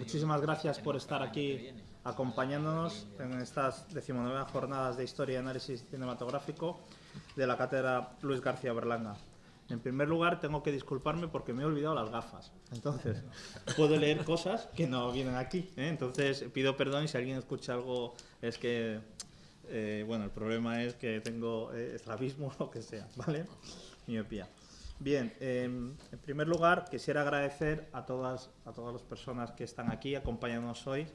muchísimas gracias por estar aquí acompañándonos en estas decimonueve jornadas de Historia y Análisis Cinematográfico de la Cátedra Luis García Berlanga. En primer lugar, tengo que disculparme porque me he olvidado las gafas. Entonces, puedo leer cosas que no vienen aquí. ¿eh? Entonces, pido perdón y si alguien escucha algo es que, eh, bueno, el problema es que tengo eh, estrabismo o lo que sea, ¿vale? Miopía. Bien, em, en primer lugar, quisiera agradecer a todas, a todas las personas que están aquí acompañándonos hoy.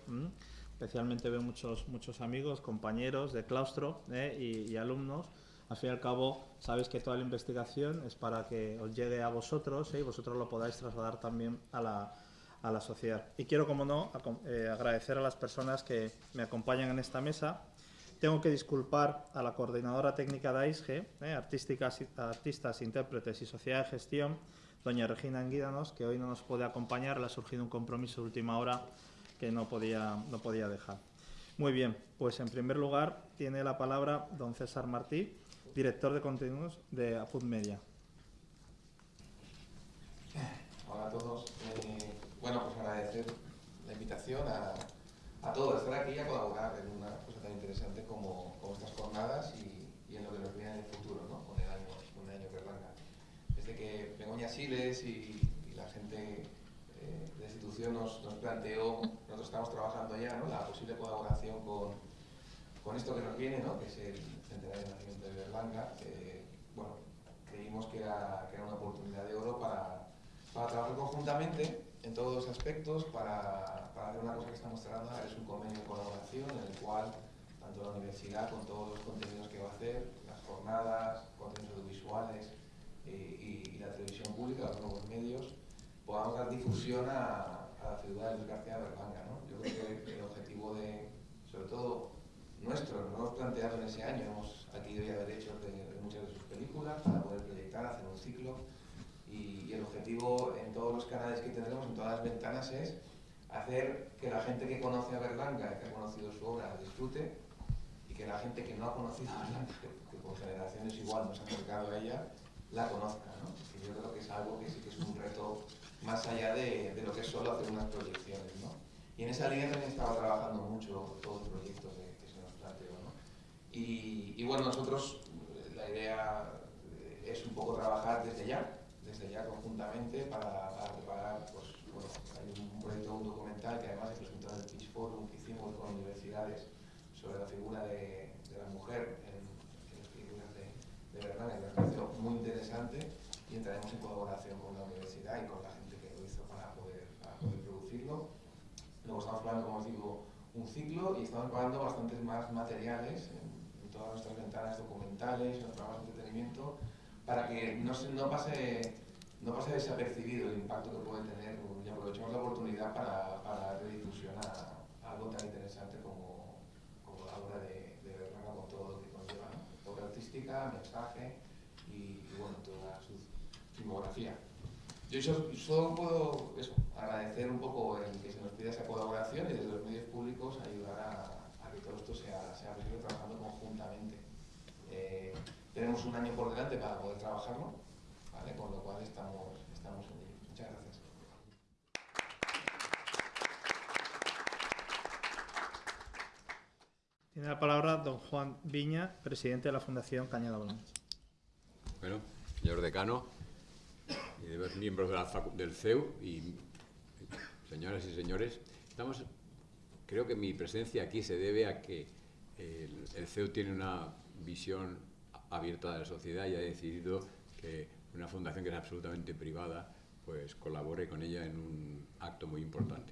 Especialmente veo muchos, muchos amigos, compañeros de claustro y, y alumnos al fin y al cabo, sabéis que toda la investigación es para que os llegue a vosotros ¿eh? y vosotros lo podáis trasladar también a la, a la sociedad. Y quiero, como no, eh, agradecer a las personas que me acompañan en esta mesa. Tengo que disculpar a la coordinadora técnica de AISGE, ¿eh? artísticas, artistas, intérpretes y sociedad de gestión, doña Regina Anguídanos, que hoy no nos puede acompañar, le ha surgido un compromiso de última hora que no podía, no podía dejar. Muy bien, pues en primer lugar tiene la palabra don César Martí, director de contenidos de Apud Media. Hola a todos. Eh, bueno, pues agradecer la invitación a, a todos, estar aquí y a colaborar en una como, estas jornadas y, en lo que nos viene en el futuro, ¿no? con el año, con el año Desde que Begoña Siles y, la gente eh, de la institución nos, nos, planteó, nosotros estamos trabajando ya, ¿no? la posible colaboración con, con esto que nos viene, ¿no? que es el centenario de nacimiento de Berlanga, bueno, creímos que era, que era, una oportunidad de oro para, para, trabajar conjuntamente en todos los aspectos, para, para, hacer una cosa que estamos tratando, es un convenio de colaboración en el cual tanto la universidad con todos los contenidos que va a hacer, las jornadas, contenidos audiovisuales eh, y, la televisión pública, los nuevos medios, podamos dar difusión a, la figura de Luis García Berlanga. ¿no? Yo creo que el objetivo de, sobre todo, nuestro, lo hemos planteado en ese año, hemos adquirido ya derechos de, muchas de sus películas para poder proyectar, hacer un ciclo y, el objetivo en todos los canales que tendremos, en todas las ventanas es hacer que la gente que conoce a Berlanga, que ha conocido su obra, disfrute que la gente que no ha conocido a Berlanga, que, por generaciones igual nos ha acercado a ella, la conozca. ¿no? yo creo que es algo que sí que es un reto más allá de, de lo que es solo hacer unas proyecciones. ¿no? Y en esa línea también estaba trabajando mucho todos los proyectos de, que se nos planteó. ¿no? Y, bueno, nosotros la idea es un poco trabajar desde ya, desde ya conjuntamente para, preparar, pues bueno, hay un proyecto, un documental que además se presentó en el Pitch Forum que hicimos con universidades sobre la figura de, la mujer en, las películas de, de Bernal, que me pareció muy interesante y entraremos en colaboración con la universidad y con la gente que lo hizo para poder, para poder producirlo. Luego estamos probando, como os digo, un ciclo y estamos probando bastantes más materiales en, todas nuestras ventanas documentales, en los programas de entretenimiento, para que no, se, no, pase, no desapercibido el impacto que puede tener y aprovechemos la oportunidad para, para redifusión a, algo tan interesante como la obra de, de con todo lo que conlleva, artística, mensaje y, bueno, toda su filmografía. Yo solo puedo eso, agradecer un poco el que se nos pida esa colaboración y desde los medios públicos ayudar a, que todo esto sea, sea posible trabajando conjuntamente. Eh, tenemos un año por delante para poder trabajarlo, con lo cual estamos, estamos. Muchas gracias. Tiene la palabra don Juan Viña, presidente de la Fundación Cañada Blanca. Bueno, señor decano, y de los miembros del CEU y señoras y señores, estamos, creo que mi presencia aquí se debe a que el, CEU tiene una visión abierta de la sociedad y ha decidido que una fundación que es absolutamente privada pues colabore con ella en un acto muy importante.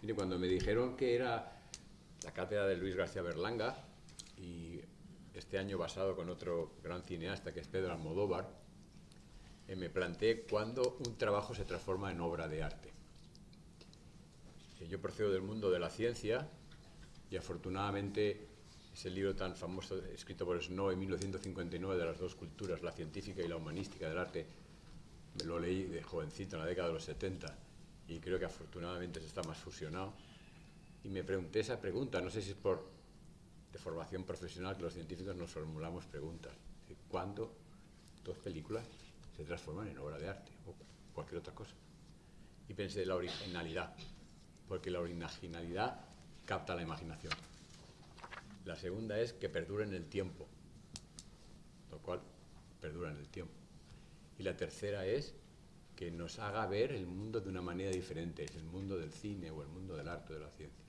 Mire, cuando me dijeron que era la cátedra de Luis García Berlanga y este año basado con otro gran cineasta que es Pedro Almodóvar, eh, me planteé cuándo un trabajo se transforma en obra de arte. Eh, yo procedo del mundo de la ciencia y afortunadamente ese libro tan famoso escrito por Snow en 1959 de las dos culturas, la científica y la humanística del arte, me lo leí de jovencito en la década de los 70 y creo que afortunadamente se está más fusionado. Y me pregunté esa pregunta, no sé si es por de formación profesional que los científicos nos formulamos preguntas. ¿Cuándo dos películas se transforman en obra de arte o cualquier otra cosa. Y pensé en la originalidad. porque la originalidad capta la imaginación. La segunda es que perdura en el tiempo, lo cual perdura en el tiempo. Y la tercera es que nos haga ver el mundo de una manera diferente, es el mundo del cine o el mundo del arte o de la ciencia.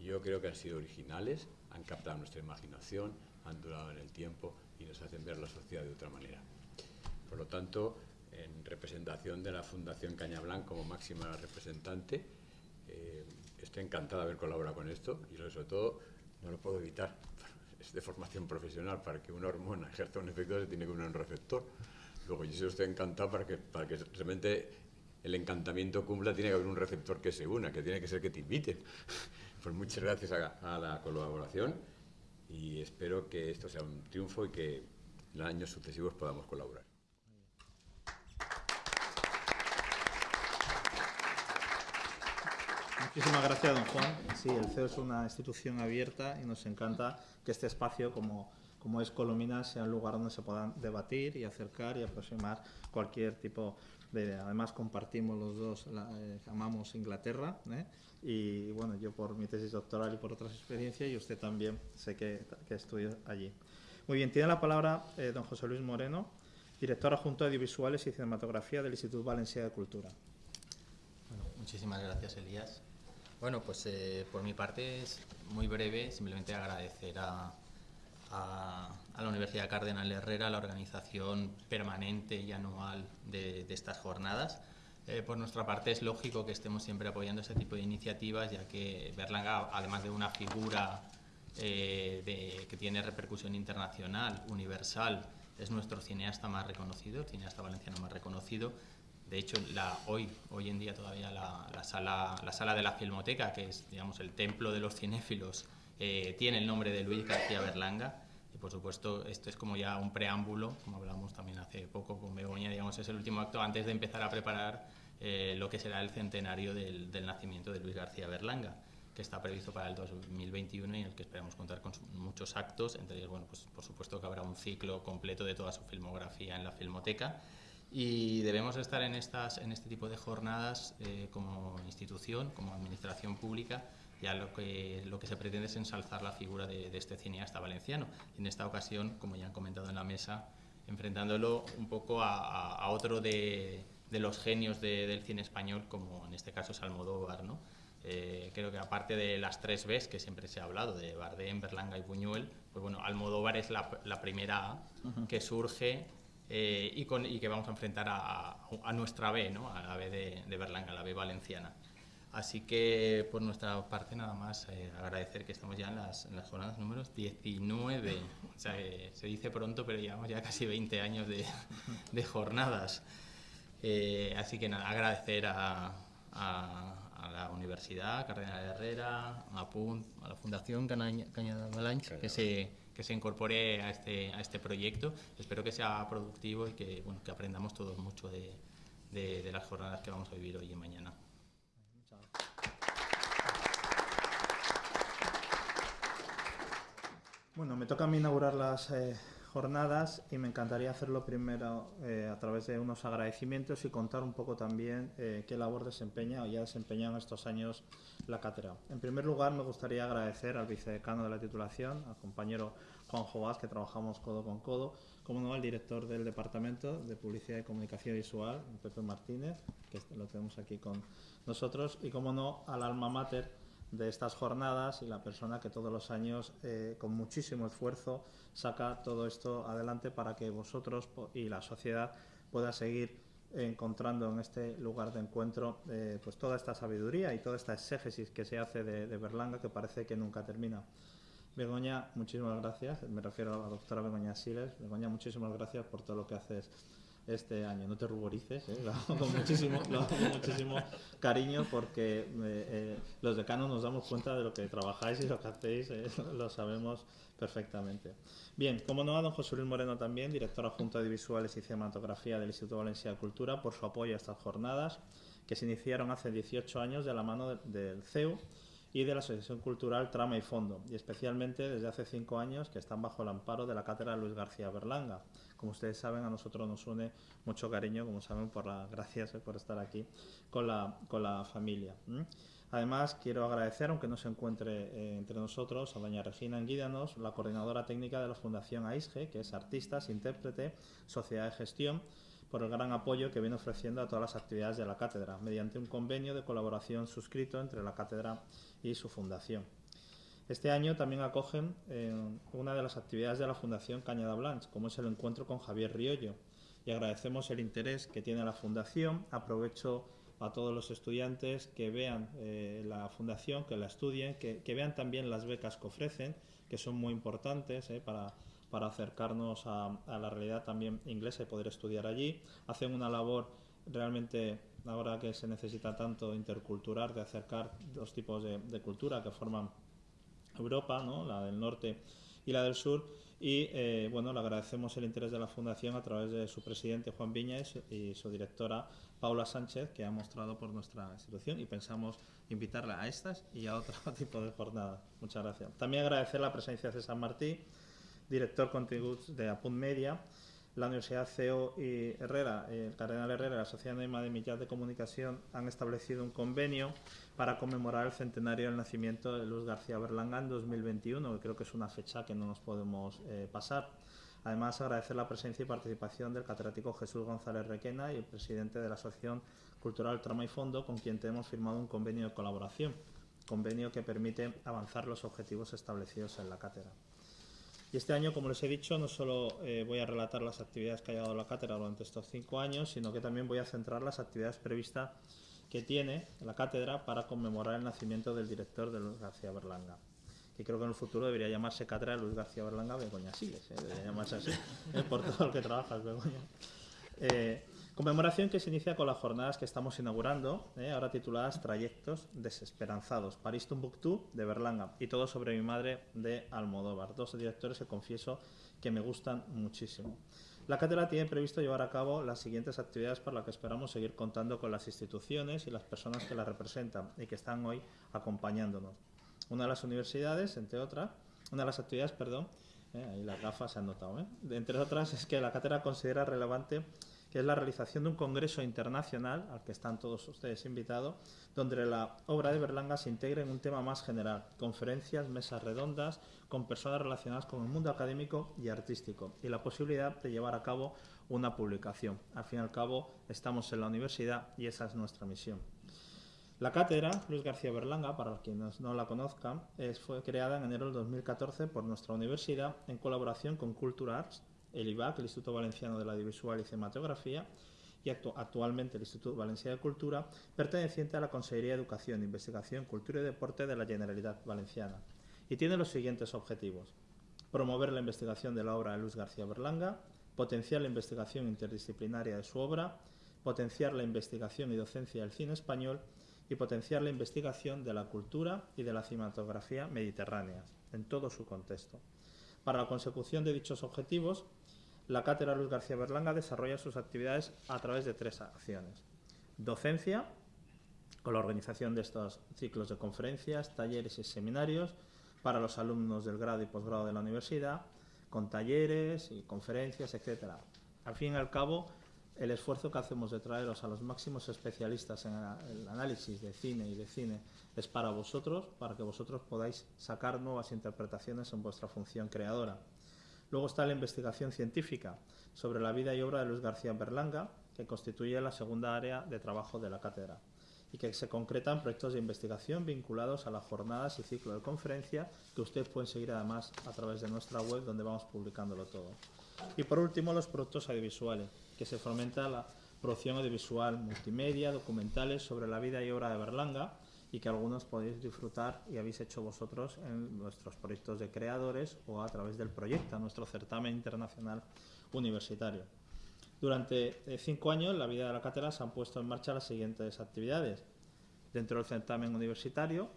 Yo creo que han sido originales, han captado nuestra imaginación, han durado en el tiempo y nos hacen ver la sociedad de otra manera. Por lo tanto, en representación de la Fundación Cañablanc como máxima representante, eh, estoy encantada de haber colaborado con esto y sobre todo no lo puedo evitar. Es de formación profesional, para que una hormona ejerza un efecto se tiene que unir un receptor. Luego yo estoy encantado para que, para que realmente el encantamiento cumpla, tiene que haber un receptor que se una, que tiene que ser que te inviten. Pues muchas gracias a, a la colaboración y espero que esto sea un triunfo y que en años sucesivos podamos colaborar. Muchísimas gracias, don Juan. Sí, el CEO es una institución abierta y nos encanta que este espacio, como, como es Colomina, sea un lugar donde se puedan debatir y acercar y aproximar cualquier tipo de. Además, compartimos los dos, eh, amamos Inglaterra, ¿eh? y bueno, yo por mi tesis doctoral y por otras experiencias, y usted también sé que, que estudió allí. Muy bien, tiene la palabra eh, don José Luis Moreno, director adjunto de Audiovisuales y Cinematografía del Instituto Valencia de Cultura. Bueno, muchísimas gracias, Elías. Bueno, pues por mi parte es muy breve, simplemente agradecer a, a, la Universidad Cardenal Herrera la organización permanente y anual de, estas jornadas. Eh, por nuestra parte es lógico que estemos siempre apoyando este tipo de iniciativas, ya que Berlanga, además de una figura eh, que tiene repercusión internacional, universal, es nuestro cineasta más reconocido, el cineasta valenciano más reconocido, de hecho, hoy, hoy en día todavía la, la, sala, la sala de la Filmoteca, que es digamos, el templo de los cinéfilos, eh, tiene el nombre de Luis García Berlanga. Y por supuesto, esto es como ya un preámbulo, como hablamos también hace poco con Begoña, digamos, es el último acto antes de empezar a preparar eh, lo que será el centenario del, del, nacimiento de Luis García Berlanga, que está previsto para el 2021 y en el que esperamos contar con muchos actos. Entre ellos, bueno, pues por supuesto que habrá un ciclo completo de toda su filmografía en la Filmoteca y debemos estar en, estas, en este tipo de jornadas eh, como institución, como administración pública, ya lo que, lo que se pretende es ensalzar la figura de, de este cineasta valenciano. En esta ocasión, como ya han comentado en la mesa, enfrentándolo un poco a, a, otro de, de, los genios de, del cine español, como en este caso es Almodóvar. ¿no? Eh, creo que aparte de las tres Bs que siempre se ha hablado, de Bardem, Berlanga y Buñuel, pues bueno, Almodóvar es la, la primera A uh -huh. que surge eh, y, con, y, que vamos a enfrentar a, a nuestra B, ¿no? a la B de, de, Berlanga, la B valenciana. Así que por nuestra parte nada más eh, agradecer que estamos ya en las, en las, jornadas números 19. O sea, eh, se dice pronto, pero llevamos ya casi 20 años de, de jornadas. Eh, así que nada, agradecer a, a, a, la Universidad Cardenal Herrera, a PUNT, a la Fundación Cañada Balanch, que se que se incorpore a este, a este proyecto. Espero que sea productivo y que, bueno, que aprendamos todos mucho de, de, de, las jornadas que vamos a vivir hoy y mañana. Bueno, me toca a mí inaugurar las eh, jornadas y me encantaría hacerlo primero eh, a través de unos agradecimientos y contar un poco también eh, qué labor desempeña o ya desempeñado en estos años la cátedra. En primer lugar, me gustaría agradecer al vicedecano de la titulación, al compañero Juan Jovás, que trabajamos codo con codo, como no al director del Departamento de Publicidad y Comunicación Visual, Pepe Martínez, que lo tenemos aquí con nosotros, y como no al alma mater de estas jornadas y la persona que todos los años, eh, con muchísimo esfuerzo, saca todo esto adelante para que vosotros y la sociedad pueda seguir encontrando en este lugar de encuentro eh, pues toda esta sabiduría y toda esta exégesis que se hace de, de, Berlanga que parece que nunca termina. Begoña, muchísimas gracias, me refiero a la doctora Begoña Siles. Begoña, muchísimas gracias por todo lo que haces este año. No te ruborices, ¿eh? lo hago con muchísimo, lo hago con muchísimo cariño porque eh, eh, los decanos nos damos cuenta de lo que trabajáis y lo que hacéis, eh, lo sabemos perfectamente. Bien, como no, a don José Luis Moreno también, director adjunto de Visuales y Cinematografía del Instituto Valencia de Cultura, por su apoyo a estas jornadas que se iniciaron hace 18 años de la mano de, del CEU y de la Asociación Cultural Trama y Fondo, y especialmente desde hace cinco años que están bajo el amparo de la Cátedra Luis García Berlanga. Como ustedes saben, a nosotros nos une mucho cariño, como saben, por la gracias eh, por estar aquí con la, con la familia. Además, quiero agradecer, aunque no se encuentre eh, entre nosotros, a doña Regina Anguídanos, la coordinadora técnica de la Fundación AISGE, que es artistas, intérprete, sociedad de gestión, por el gran apoyo que viene ofreciendo a todas las actividades de la cátedra, mediante un convenio de colaboración suscrito entre la cátedra y su fundación. Este año también acogen eh, una de las actividades de la Fundación Cañada Blanche, como es el encuentro con Javier Riollo, y agradecemos el interés que tiene la Fundación. Aprovecho a todos los estudiantes que vean eh, la Fundación, que la estudien, que, vean también las becas que ofrecen, que son muy importantes eh, para para acercarnos a, la realidad también inglesa y poder estudiar allí. Hacen una labor realmente, ahora que se necesita tanto intercultural, de acercar dos tipos de, cultura que forman Europa, ¿no? la del norte y la del sur. Y eh, bueno, le agradecemos el interés de la Fundación a través de su presidente Juan Viña y su, directora Paula Sánchez, que ha mostrado por nuestra institución y pensamos invitarla a estas y a otro tipo de jornadas. Muchas gracias. También agradecer la presencia de César Martí director de Apunt Media, la Universidad CEO y Herrera, el Cardenal Herrera la Sociedad Anónima de Millas de Comunicación han establecido un convenio para conmemorar el centenario del nacimiento de Luz García Berlanga en 2021, que creo que es una fecha que no nos podemos eh, pasar. Además, agradecer la presencia y participación del catedrático Jesús González Requena y el presidente de la Asociación Cultural Trama y Fondo, con quien hemos firmado un convenio de colaboración, convenio que permite avanzar los objetivos establecidos en la cátedra. Y este año, como les he dicho, no solo eh, voy a relatar las actividades que ha llevado la cátedra durante estos cinco años, sino que también voy a centrar las actividades previstas que tiene la cátedra para conmemorar el nacimiento del director de Luis García Berlanga. Que creo que en el futuro debería llamarse Cátedra Luis García Berlanga Begoña Siles, ¿eh? debería llamarse así, ¿eh? por todo lo que trabajas, Begoña. Conmemoración que se inicia con las jornadas que estamos inaugurando, ¿eh? ahora tituladas Trayectos Desesperanzados, París Tumbuctú de Berlanga y todo sobre mi madre de Almodóvar, dos directores que confieso que me gustan muchísimo. La cátedra tiene previsto llevar a cabo las siguientes actividades para las que esperamos seguir contando con las instituciones y las personas que la representan y que están hoy acompañándonos. Una de las universidades, entre otras, una de las actividades, perdón, ¿eh? ahí las gafas se han notado, ¿eh? entre otras es que la cátedra considera relevante es la realización de un congreso internacional, al que están todos ustedes invitados, donde la obra de Berlanga se integre en un tema más general, conferencias, mesas redondas, con personas relacionadas con el mundo académico y artístico, y la posibilidad de llevar a cabo una publicación. Al fin y al cabo, estamos en la universidad y esa es nuestra misión. La cátedra Luis García Berlanga, para quienes no la conozcan, fue creada en enero del 2014 por nuestra universidad en colaboración con Cultura Arts, el IVAC, el Instituto Valenciano de la Audiovisual y Cinematografía, y actualmente el Instituto Valenciano de Cultura, perteneciente a la Consejería de Educación, Investigación, Cultura y Deporte de la Generalitat Valenciana. Y tiene los siguientes objetivos. Promover la investigación de la obra de Luis García Berlanga, potenciar la investigación interdisciplinaria de su obra, potenciar la investigación y docencia del cine español y potenciar la investigación de la cultura y de la cinematografía mediterráneas, en todo su contexto. Para la consecución de dichos objetivos, la Cátedra Luis García Berlanga desarrolla sus actividades a través de tres acciones. Docencia, con la organización de estos ciclos de conferencias, talleres y seminarios para los alumnos del grado y posgrado de la universidad, con talleres y conferencias, etc. Al fin y al cabo, el esfuerzo que hacemos de traeros a los máximos especialistas en el análisis de cine y de cine es para vosotros, para que vosotros podáis sacar nuevas interpretaciones en vuestra función creadora. Luego está la investigación científica sobre la vida y obra de Luis García Berlanga, que constituye la segunda área de trabajo de la cátedra y que se concretan proyectos de investigación vinculados a las jornadas y ciclo de conferencia que ustedes pueden seguir además a través de nuestra web donde vamos publicándolo todo. Y por último, los productos audiovisuales, que se fomenta la producción audiovisual multimedia, documentales sobre la vida y obra de Berlanga, y que algunos podéis disfrutar y habéis hecho vosotros en nuestros proyectos de creadores o a través del proyecto, nuestro certamen internacional universitario. Durante eh, cinco años, la vida de la cátedra se han puesto en marcha las siguientes actividades. Dentro del certamen universitario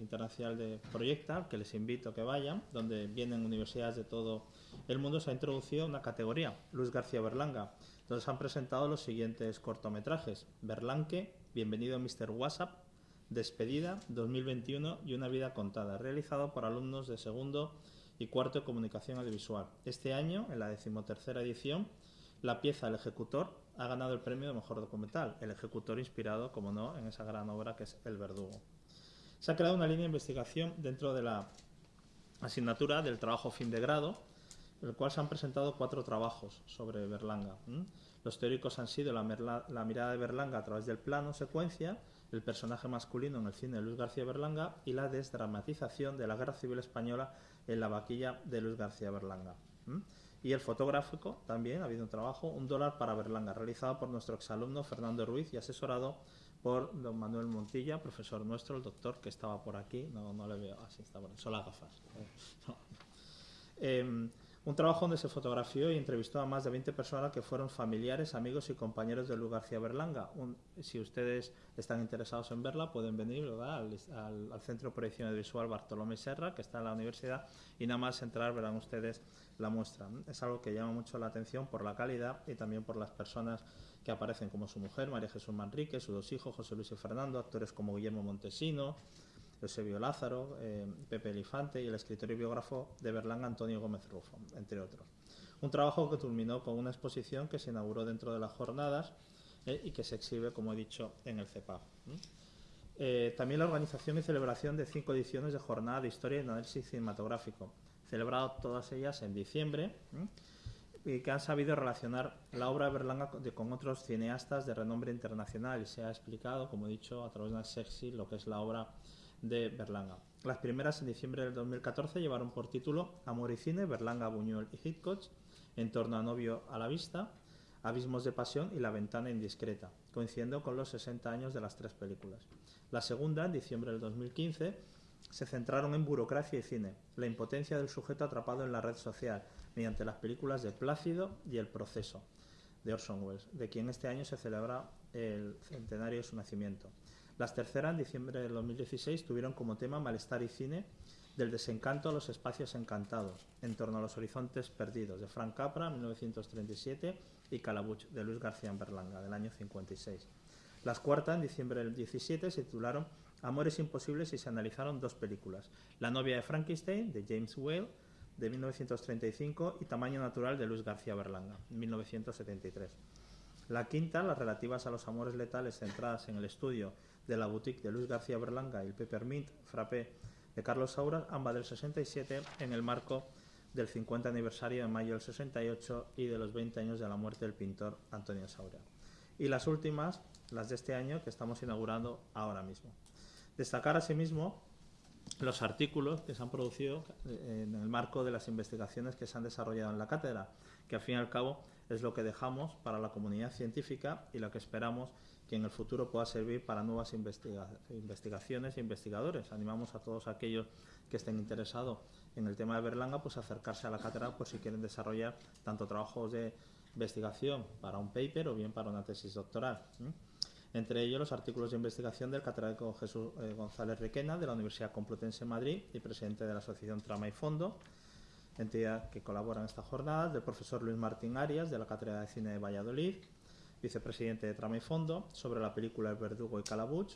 internacional de Proyecta, que les invito a que vayan, donde vienen universidades de todo el mundo, se ha introducido una categoría, Luis García Berlanga, donde se han presentado los siguientes cortometrajes. Berlanque, Bienvenido Mr. WhatsApp, Despedida 2021 y una vida contada, realizado por alumnos de segundo y cuarto de comunicación audiovisual. Este año, en la decimotercera edición, la pieza El Ejecutor ha ganado el premio de mejor documental. El Ejecutor inspirado, como no, en esa gran obra que es El Verdugo. Se ha creado una línea de investigación dentro de la asignatura del trabajo fin de grado, en el cual se han presentado cuatro trabajos sobre Berlanga. Los teóricos han sido la, mirada de Berlanga a través del plano secuencia, el personaje masculino en el cine de Luis García Berlanga y la desdramatización de la Guerra Civil Española en la vaquilla de Luis García Berlanga. Y el fotográfico también ha habido un trabajo, un dólar para Berlanga, realizado por nuestro exalumno Fernando Ruiz y asesorado por don Manuel Montilla, profesor nuestro, el doctor que estaba por aquí, no, no le veo, así está, bueno, solo gafas. Em, un trabajo donde se fotografió y entrevistó a más de 20 personas que fueron familiares, amigos y compañeros de Luis García Berlanga. si ustedes están interesados en verla, pueden venir Al, Centro de Proyección Visual Bartolomé Serra, que está en la universidad, y nada más entrar verán ustedes la muestra. Es algo que llama mucho la atención por la calidad y también por las personas que aparecen como su mujer, María Jesús Manrique, sus dos hijos, José Luis y Fernando, actores como Guillermo Montesino, Eusebio Lázaro, eh, Pepe Elifante y el escritor y biógrafo de Berlanga Antonio Gómez Rufo, entre otros. Un trabajo que culminó con una exposición que se inauguró dentro de las jornadas eh, y que se exhibe, como he dicho, en el CEPAF. Eh, también la organización y celebración de cinco ediciones de Jornada de Historia y Análisis Cinematográfico, celebrado todas ellas en diciembre, y que han sabido relacionar la obra de Berlanga con otros cineastas de renombre internacional y se ha explicado, como he dicho, a través de una sexy lo que es la obra de Berlanga. Las primeras en diciembre del 2014 llevaron por título Amor y Cine, Berlanga, Buñuel y Hitchcock, En torno a novio a la vista, Abismos de pasión y La ventana indiscreta, coincidiendo con los 60 años de las tres películas. La segunda, en diciembre del 2015, se centraron en burocracia y cine, la impotencia del sujeto atrapado en la red social, mediante las películas de Plácido y El proceso, de Orson Welles, de quien este año se celebra el centenario de su nacimiento. Las terceras, en diciembre del 2016, tuvieron como tema Malestar y Cine, del desencanto a los espacios encantados, en torno a los horizontes perdidos, de Frank Capra, 1937, y Calabuch, de Luis García Berlanga, del año 56. Las cuartas, en diciembre del 17, se titularon Amores imposibles y se analizaron dos películas, La novia de Frankenstein, de James Whale, de 1935, y Tamaño natural, de Luis García Berlanga, 1973. La quinta, las relativas a los amores letales centradas en el estudio de la boutique de Luis García Berlanga y el Peppermint Frappé de Carlos Saura, ambas del 67, en el marco del 50 aniversario de mayo del 68 y de los 20 años de la muerte del pintor Antonio Saura. Y las últimas, las de este año, que estamos inaugurando ahora mismo. Destacar asimismo los artículos que se han producido eh, en el marco de las investigaciones que se han desarrollado en la cátedra, que al fin y al cabo es lo que dejamos para la comunidad científica y lo que esperamos que en el futuro pueda servir para nuevas investigaciones e investigadores. Animamos a todos aquellos que estén interesados en el tema de Berlanga pues acercarse a la cátedra pues si quieren desarrollar tanto trabajos de investigación para un paper o bien para una tesis doctoral. Entre ellos los artículos de investigación del catedrático Jesús eh, González Requena de la Universidad Complutense de Madrid y presidente de la Asociación Trama y Fondo, entidad que colabora en esta jornada, del profesor Luis Martín Arias de la Cátedra de Cine de Valladolid, vicepresidente de Trama y Fondo, sobre la película El Verdugo y Calabuch,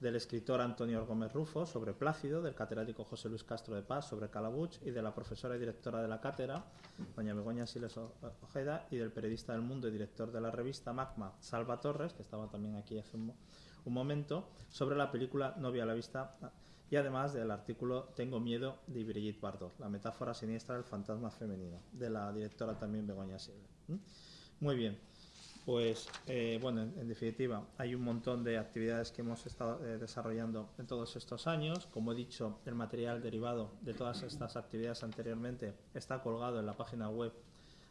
del escritor Antonio Gómez Rufo sobre Plácido, del catedrático José Luis Castro de Paz sobre Calabuch y de la profesora y directora de la cátedra, doña Begoña Siles Ojeda, y del periodista del Mundo y director de la revista Magma, Salva Torres, que estaba también aquí hace un, momento, sobre la película Novia a la vista y además del artículo Tengo miedo de Brigitte Bardot, la metáfora siniestra del fantasma femenino, de la directora también Begoña Siles. Muy bien. Pues eh, bueno, en, definitiva, hay un montón de actividades que hemos estado eh, desarrollando en todos estos años. Como he dicho, el material derivado de todas estas actividades anteriormente está colgado en la página web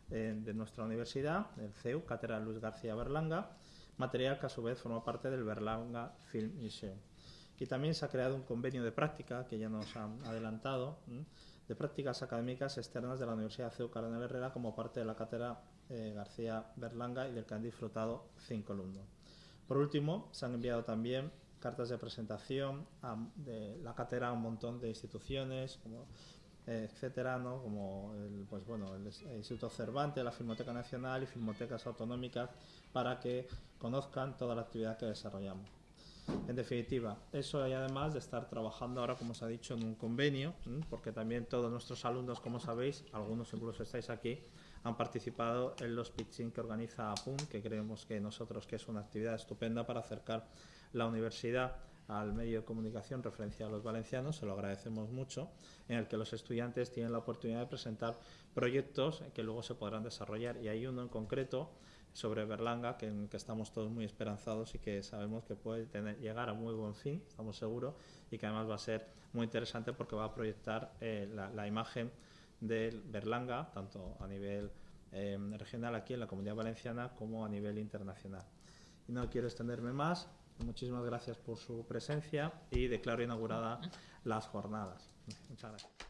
eh, de nuestra universidad, el CEU, Cátedra Luis García Berlanga, material que a su vez forma parte del Berlanga Film Museum. Y también se ha creado un convenio de práctica, que ya nos han adelantado, de prácticas académicas externas de la Universidad CEU Cardenal Herrera como parte de la cátedra eh, García Berlanga y del que han disfrutado cinco alumnos. Por último, se han enviado también cartas de presentación de la cátedra a un montón de instituciones, eh, etcétera, ¿no? como el, pues bueno, el, Instituto Cervantes, la Filmoteca Nacional y Filmotecas Autonómicas, para que conozcan toda la actividad que desarrollamos. En definitiva, eso y además de estar trabajando ahora, como os ha dicho, en un convenio, porque también todos nuestros alumnos, como sabéis, algunos incluso estáis aquí, han participado en los pitching que organiza APUN, que creemos que nosotros que es una actividad estupenda para acercar la universidad al medio de comunicación referencia a los valencianos, se lo agradecemos mucho, en el que los estudiantes tienen la oportunidad de presentar proyectos que luego se podrán desarrollar. Y hay uno en concreto sobre Berlanga, que, estamos todos muy esperanzados y que sabemos que puede llegar a muy buen fin, estamos seguros, y que además va a ser muy interesante porque va a proyectar eh, la, la, imagen de Berlanga, tanto a nivel eh, regional aquí en la Comunidad Valenciana como a nivel internacional. Y no quiero extenderme más, Muchísimas gracias por su presencia y declaro inaugurada las jornadas. Muchas gracias.